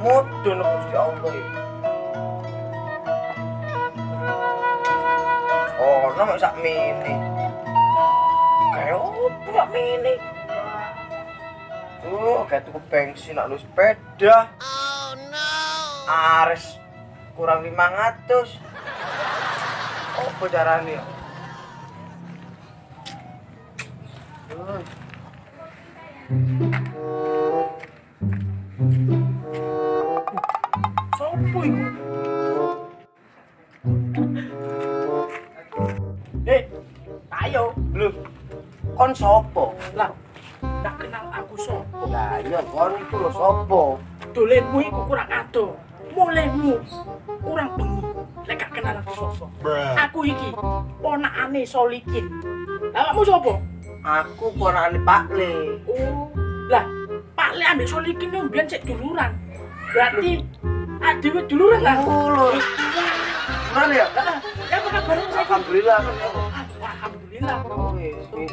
Mudun Gusti Allah iki. Ono sak mene. Kae opo sak mene? Kayak tuku bensin nak lu sepeda. Oh no. Ares kurang 500. Opo carane? Sopo iku? Eh, ayo, lho. Kon sopo? Lah, ndak kenal aku sopo. Lah iya kon iku lho sopo? Dolenmu iku kurang ado. Mulaimu kurang bengi. Lek gak kenal aku sopo. Aku iki ponakane Solikin. Lah kamu sopo? Aku ponakane Pak Le. Oh, lah Pak Le ambek Solikin yang biyen cek duluran. Berarti adewe duluran lah. Oh lho. Mana ya? Lah, ya apa kabar? Alhamdulillah. Alhamdulillah. Oh, wis, wis.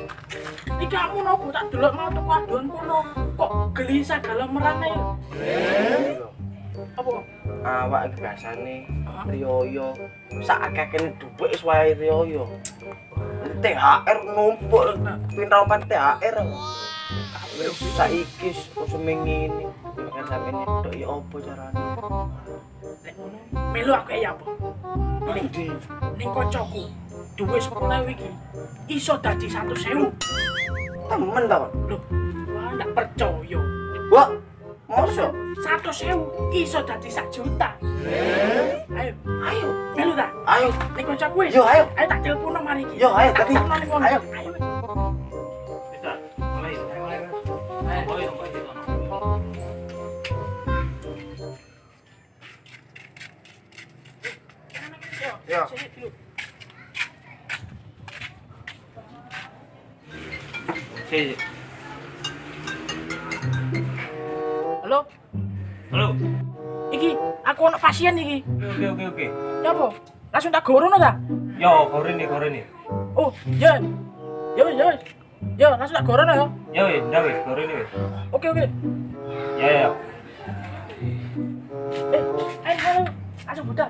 Iki kamu nopo tak delok mau tuku adon kono. Kok gelisah dalam merana ya? Apa? Awak iki biasane riyoyo. Sak akeh-akeh dhuwit wis wae riyoyo. THR numpuk pinter opan THR. Wis saiki seminggu ini. Kan sampe nyedok ya opo carane? Lek ngono, melu aku ya apa? Ning ndi? Ning kancaku, duwe 10.000 iki iso dadi 100.000. Temen ta? Loh, wah ndak percaya. Wah, mosok? 100.000 iso dadi 1 juta. Ayo, Ayo, melu ta? ayo. Ning kancaku wis. Yo, ayo. Ayo tak telepon nang mari iki. Yo, ayo, Tak tapi. telepon nang ngono. Ayo. Ayo. Yo. Sini dulu. Sini. Halo, ono pasien iki. Oke oke oke. Ya apa? Langsung tak gorono ta? Yo, kore nih, kore nih. Oh, ya. Ya wis, ya wis. Ya, langsung tak gorono ya. Ya wis, kore nih wis. Oke, oke. Ya ya. Eh, ayo, ayo. Langsung budak.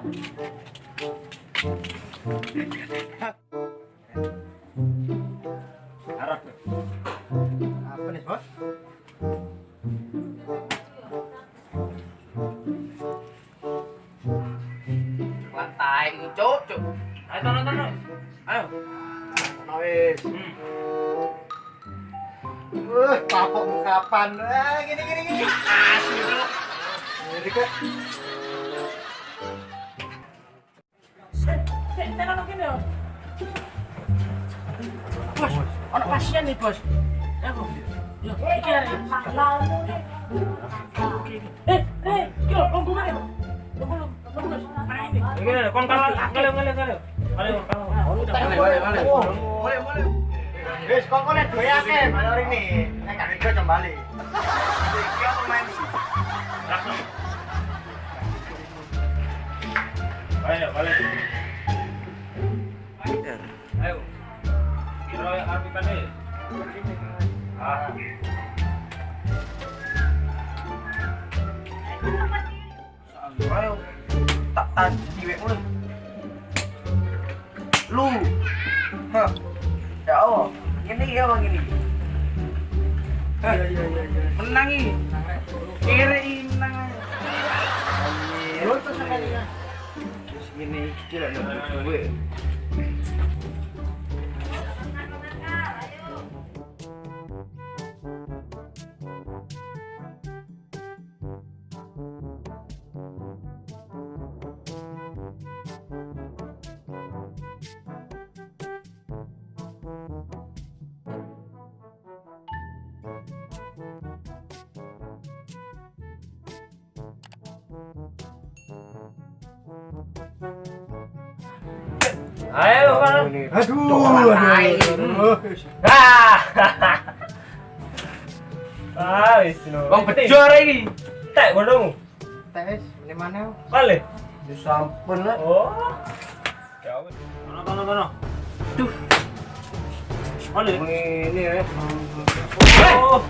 Ayo. Wis. Hmm. Wah, kapok kapan? Ah, gini gini gini. Asli, Cuk. Ini kok Eh, eh, ya. Bos, ono pasien nih, Bos. Ya, Bos. Yo, iki arek. Oke. Eh, eh, yo, tunggu kene. Tunggu, tunggu, Bos. Mana ini? Oke, kon kalau kalau kalau kalau. Kalau kalau. Boleh, boleh, boleh. Boleh, boleh. Wis, kok kok duwe akeh. Nek gak kembali. Iki apa main? Langsung. Ayo, balik. Lu. Hah. Ya Allah. Ini ya bang ini. Hah. Menang ini. Kere ini menang. Lu tuh sekali ya. Segini kira ada duit. Ayo, kan. Aduh, aduh. Ah. Ah, wis no. Wong bejo iki. Tek ngono. Tes, ini mana? Kale. Ya sampun lah. Oh. Ya wis. Kono kono kono. Duh. Kale. Ini ya. Oh.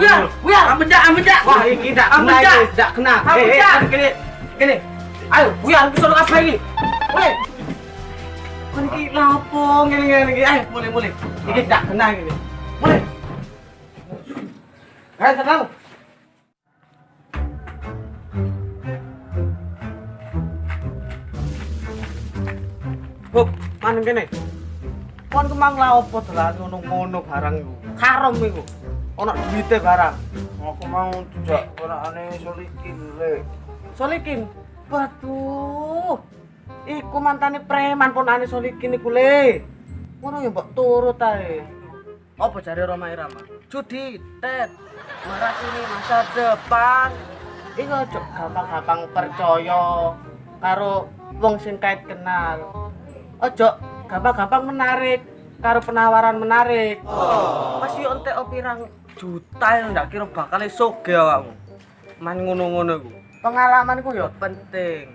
Wah, iki ndak Kamu, kena Cak. iki, ndak kena. Eh, eh, Cak. gini, gini. Ayo, buyar suruh apa iki? Mulai. Kon iki lapo ngene ngene iki. Ayo, mulai mulai. Iki ndak kena iki. Mulai. Ayo, tenang. Hop, mana kene? Kon kemang la opo dolan ngono-ngono barang iku. Haram iku. Ono duwite barang. Aku mau tidak ponakane solikin le. Solikin. Waduh. Iku mantane preman ponane Solikin iku le. Ngono ya mbok turut ae. Apa jare Roma Irama? Judi, tet. Marah ini masa depan. Iku aja gampang-gampang percaya karo wong sing kait kenal. Ojo gampang-gampang menarik karo penawaran menarik. Masih ontek pirang juta yang ndak kira bakal soge awakmu. Man ngono-ngono iku. Pengalaman ku ya penting.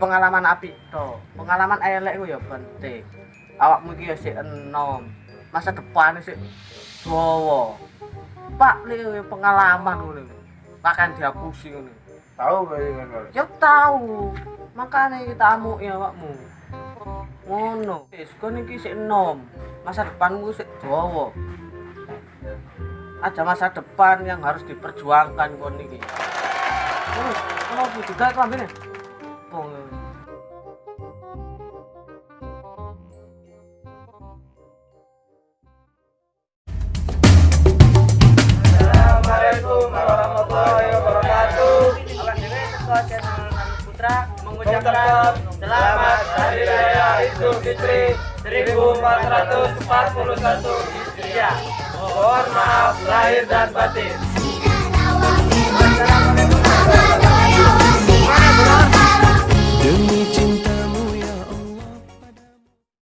Pengalaman apik to. Pengalaman elek ku ya penting. Awakmu iki ya sik enom. Masa depan sik dawa. Pak le pengalaman ngono. Makan dihapusi ngono. Tahu kan? Ya tahu. Makanya kita amuk ya awakmu. Ngono. Wis kon iki sik enom. Masa depanmu sik dawa. Ada masa depan yang harus diperjuangkan kon iki. Terus, kalau juga itu ambilnya. Bong. Assalamualaikum warahmatullahi wabarakatuh. Alas ini ketua channel Nami Putra mengucapkan Mengucapkan selamat Hari Raya Idul Fitri 1441 Indonesia. Mohon maaf lahir dan batin.